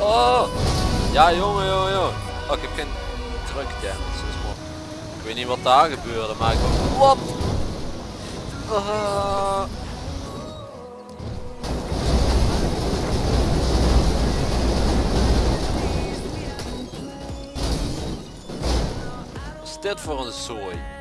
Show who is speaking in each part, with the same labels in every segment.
Speaker 1: Oh! Ja jongen jongen jongen. Oh ik heb geen truck damage, mooi. Ik weet niet wat daar gebeurde, maar ik Wat? Ah. Wat is dit voor een zooi?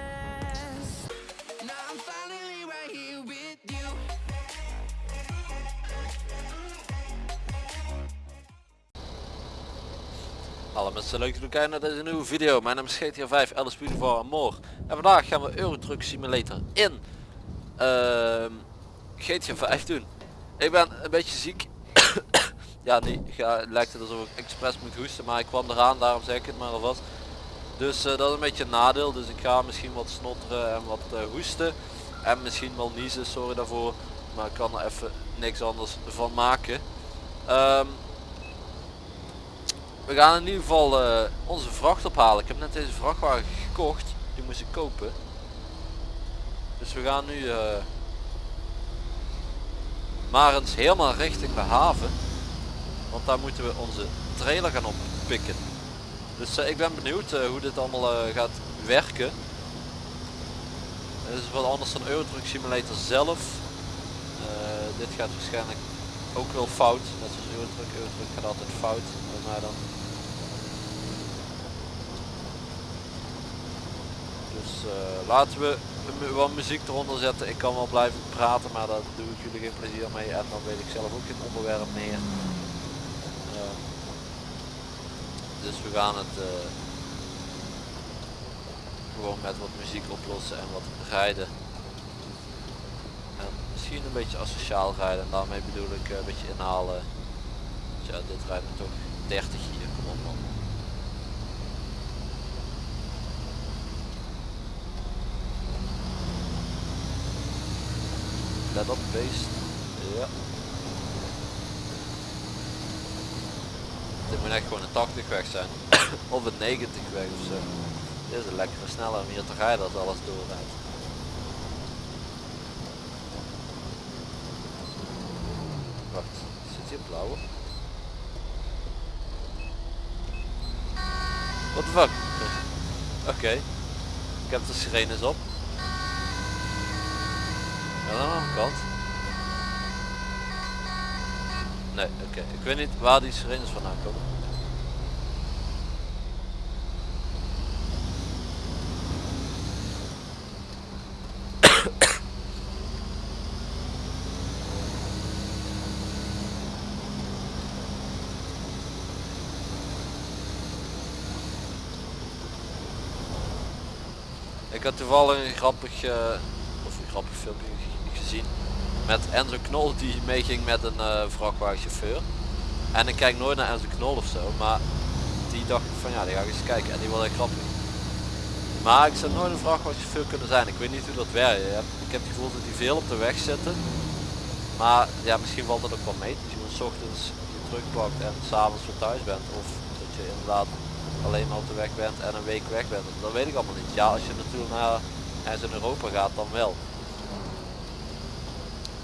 Speaker 1: Hallo mensen, leuk dat jullie kijken naar deze nieuwe video. Mijn naam is GTA 5, Alice Beautiful More. En vandaag gaan we Eurotruck Simulator in uh, GTA 5 doen. Ik ben een beetje ziek. ja, niet, ga, lijkt het alsof ik expres moet hoesten, maar ik kwam eraan, daarom zeg ik het maar alvast. Dus uh, dat is een beetje een nadeel, dus ik ga misschien wat snotteren en wat uh, hoesten. En misschien wel niezen, sorry daarvoor. Maar ik kan er even niks anders van maken. Um, we gaan in ieder geval uh, onze vracht ophalen. Ik heb net deze vrachtwagen gekocht. Die moest ik kopen. Dus we gaan nu uh, maar eens helemaal richting de haven. Want daar moeten we onze trailer gaan oppikken. Dus uh, ik ben benieuwd hoe dit allemaal gaat werken. Dit is wat anders dan Eurotruck Simulator zelf. dit gaat waarschijnlijk ook wel fout. Net zoals Eurotruck. Eurotruck gaat altijd fout. Bij mij dan. Dus uh, laten we wat muziek eronder zetten. Ik kan wel blijven praten, maar daar doe ik jullie geen plezier mee. En dan weet ik zelf ook geen onderwerp meer. Uh, dus we gaan het gewoon met wat muziek oplossen en wat rijden. En misschien een beetje asociaal rijden. En daarmee bedoel ik een beetje inhalen. Ja, dit rijdt toch 30 hier, kom op man. Let op beest. Ja. Dit moet echt gewoon een 80 weg zijn. of een 90 weg of zo. Dit is een lekkere sneller om hier te rijden als alles doorrijdt. Wacht, zit hier blauwe? What the fuck? Oké. Ik heb de sirenes op. Ja, dan een kant. Nee, oké. Ik weet niet waar die sirenes vandaan komen. Ik had toevallig een grappig, uh, of een grappig filmpje gezien met Enzo Knol die meeging met een uh, vrachtwagenchauffeur. En ik kijk nooit naar Enzo Knol ofzo, maar die dacht ik van ja, die ga ik eens kijken en die wilde ik grappig. Maar ik zou nooit een vrachtwagenchauffeur kunnen zijn. Ik weet niet hoe dat werkt. Ik heb het gevoel dat die veel op de weg zitten. Maar ja, misschien valt dat ook wel mee. Dat je s ochtends je truck pakt en s'avonds weer thuis bent. Of dat je inderdaad alleen maar op de weg bent en een week weg bent. Dat weet ik allemaal niet. Ja, als je natuurlijk naar ergens in Europa gaat dan wel.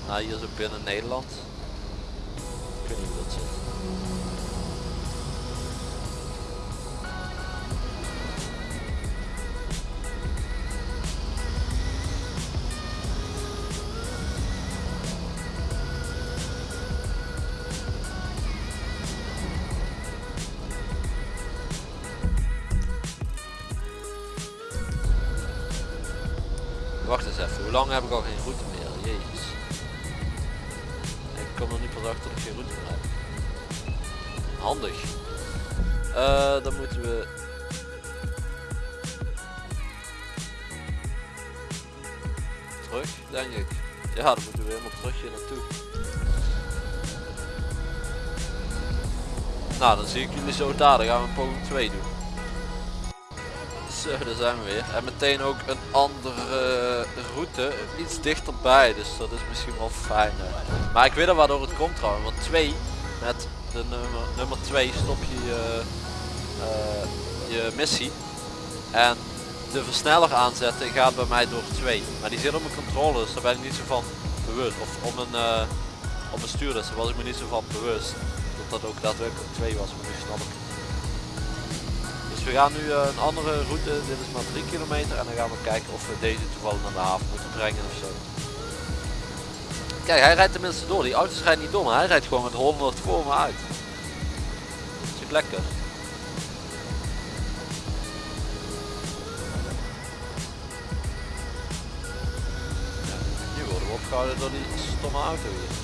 Speaker 1: Nou, hier zo binnen Nederland. Wacht eens even, hoe lang heb ik al geen route meer? Jezus kom er niet pas achter dat ik geen route heb. Handig. Uh, dan moeten we... Terug, denk ik. Ja, dan moeten we helemaal terug hier naartoe. Nou, dan zie ik jullie zo daar. Dan gaan we poging 2 doen. Zo, daar zijn we weer. En meteen ook een andere route, iets dichterbij, dus dat is misschien wel fijner. Maar ik weet er waardoor het komt trouwens, want 2, met de nummer, nummer 2 stop je je, uh, je missie. En de versneller aanzetten gaat bij mij door 2. Maar die zit op mijn controle, dus daar ben ik niet zo van bewust. Of om een, uh, op een stuur, dus daar was ik me niet zo van bewust. Dat dat ook daadwerkelijk 2 was, maar nu snap ik. Dus we gaan nu een andere route, dit is maar 3 kilometer en dan gaan we kijken of we deze toevallig naar de haven moeten brengen of zo. Kijk, hij rijdt tenminste door. Die auto's rijden niet door, maar hij rijdt gewoon met 100 voor me uit. Dat is lekker. Ja, nu worden we opgehouden door die stomme auto hier.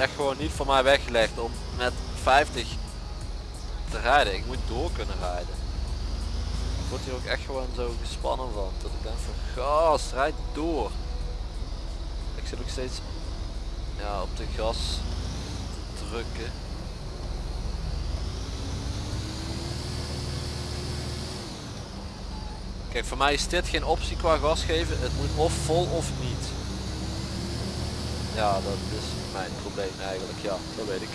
Speaker 1: Echt gewoon niet voor mij weggelegd om met 50 te rijden. Ik moet door kunnen rijden. Ik word hier ook echt gewoon zo gespannen van. Dat ik denk van gas, rijd door. Ik zit ook steeds ja, op de gas te drukken. Kijk, voor mij is dit geen optie qua gas geven. Het moet of vol of niet. Ja, dat is mijn probleem eigenlijk. Ja, dat weet ik.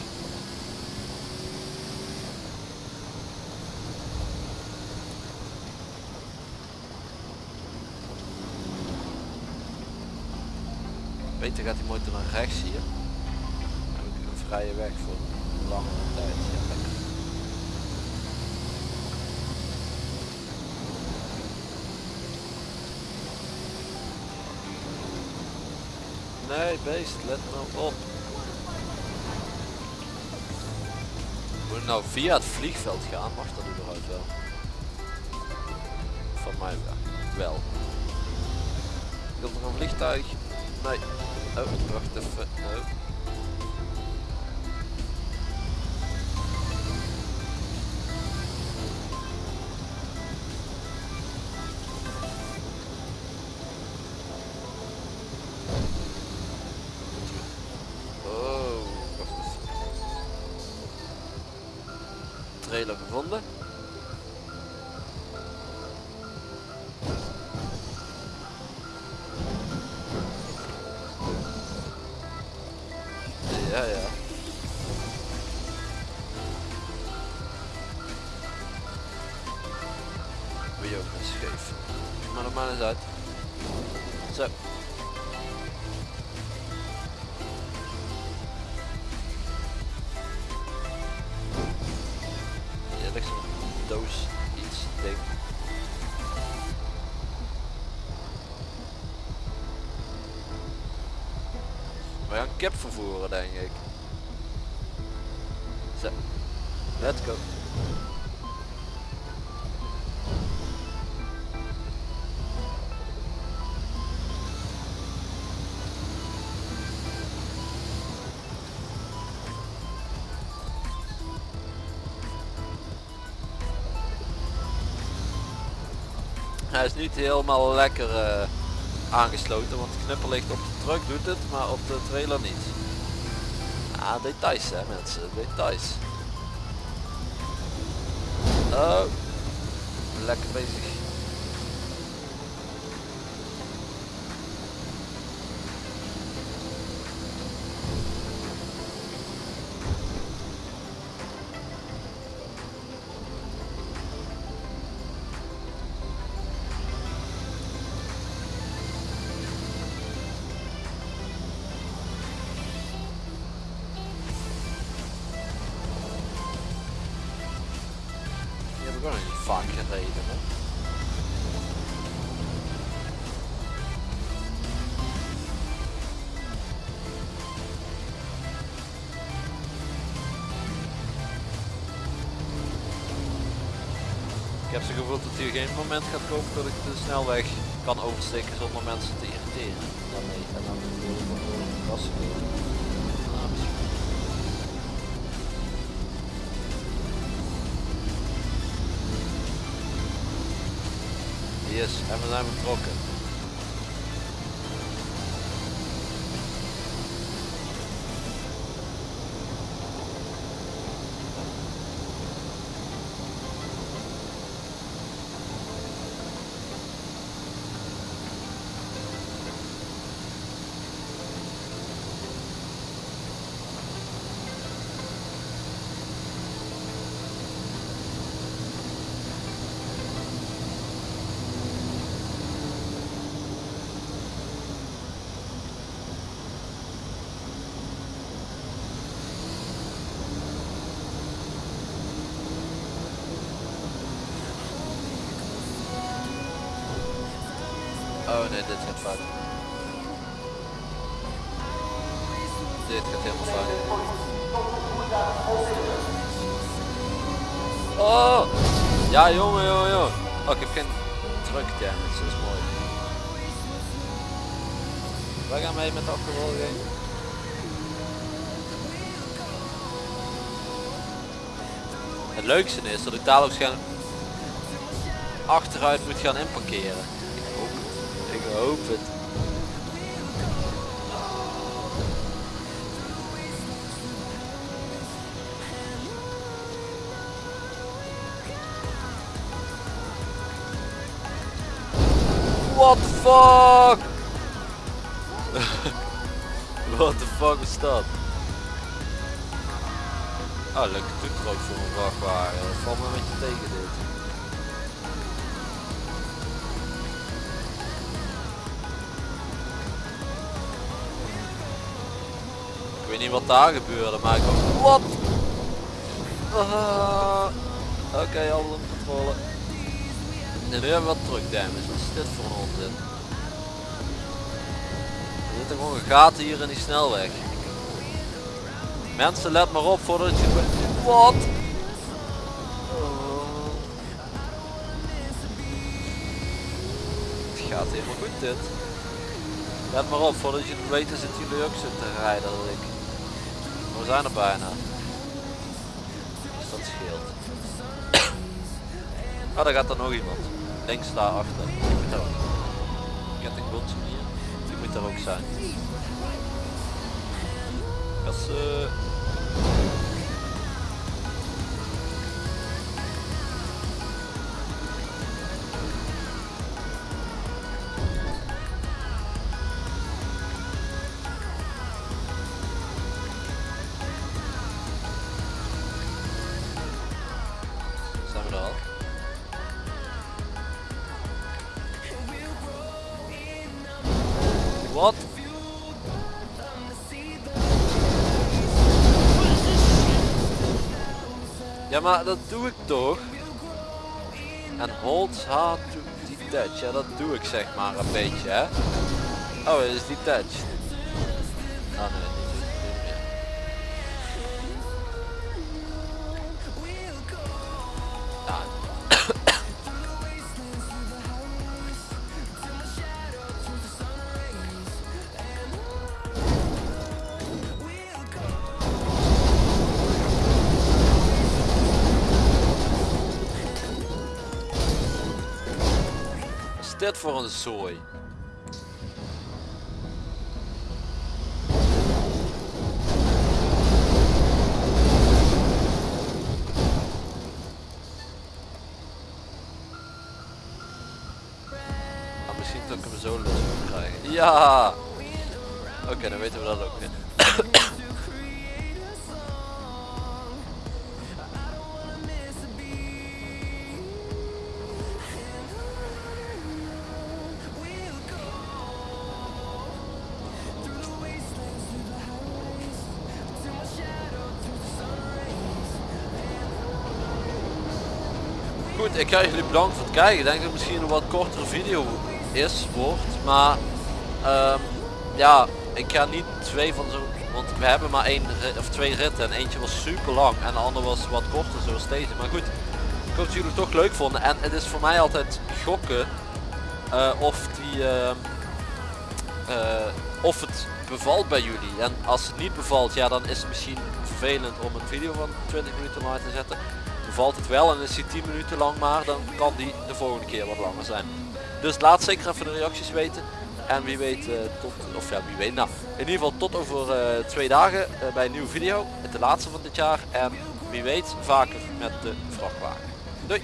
Speaker 1: Beter gaat die motor naar rechts hier. Heb ik een vrije weg voor een langere tijd lekker. Nee, beest, let nou op. Moet ik nou via het vliegveld gaan? Mag dat überhaupt wel? Van mij wel. wel. Komt er een vliegtuig? Nee. Oh, wacht even. Oh, Trailer gevonden. Kip vervoeren denk ik. Zo. Let's go. Hij is niet helemaal lekker eh, aangesloten, want het knipper ligt op de truck doet het, maar op de trailer niet. Ah, details hè mensen, details. Oh, lekker bezig. Nog niet vaak gereden. Ik heb zo'n gevoel dat hier geen moment gaat komen dat ik de snelweg kan oversteken zonder mensen te irriteren. Dan nee, en dan wil Yes, en we zijn Oh nee, dit gaat fout. Dit gaat helemaal fout. Oh! Ja jongen jongen jongen. Oh ik heb geen truck damage, dat is mooi. Wij gaan mee met de achtervolging. Het leukste is dat ik dadelijk gaan achteruit moet gaan inparkeren. Hoop het. What the fuck? What the fuck is dat? Ah, leuke toetrook voor een vrachtwagen. Dat valt me een beetje tegen dit. Weet niet wat daar gebeurde, maar ik Wat? Ah. Oké, okay, alles onder controle. Nu hebben we wat truck damage. Wat is dit voor een onzin? Er zitten gewoon gaten hier in die snelweg. Mensen, let maar op voordat je... Wat? Het gaat helemaal goed dit. Let maar op, voordat je het weet zitten jullie ook zo te rijden als ik. We zijn er bijna. Dat scheelt. Oh, daar gaat er nog iemand. Links daar achter. Die moet daar ook. Hier. Die moet daar ook zijn. Kassen. Ja maar dat doe ik toch? En hold hard to detach, ja dat doe ik zeg maar een beetje hè. Oh is detached. Ah is dit voor een zooi? Ah, misschien dat ik hem zo los moet krijgen. Ja! Oké, dan weten we dat ook. Ik ga jullie bedanken voor het kijken. Ik denk dat het misschien een wat kortere video is, wordt. Maar ehm, ja, ik ga niet twee van zo... Want we hebben maar één of twee ritten en eentje was super lang en de andere was wat korter zoals deze. Maar goed, ik hoop dat jullie het toch leuk vonden. En het is voor mij altijd gokken eh, of die... ehm, eh, of het bevalt bij jullie. En als het niet bevalt, ja dan is het misschien vervelend om een video van 20 minuten online te zetten. Bevalt het wel en is die 10 minuten lang maar, dan kan die de volgende keer wat langer zijn. Dus laat zeker even de reacties weten. En wie weet, eh, tot, of ja, wie weet, nou, in ieder geval tot over eh, twee dagen eh, bij een nieuwe video. De laatste van dit jaar. En wie weet, vaker met de vrachtwagen. Doei!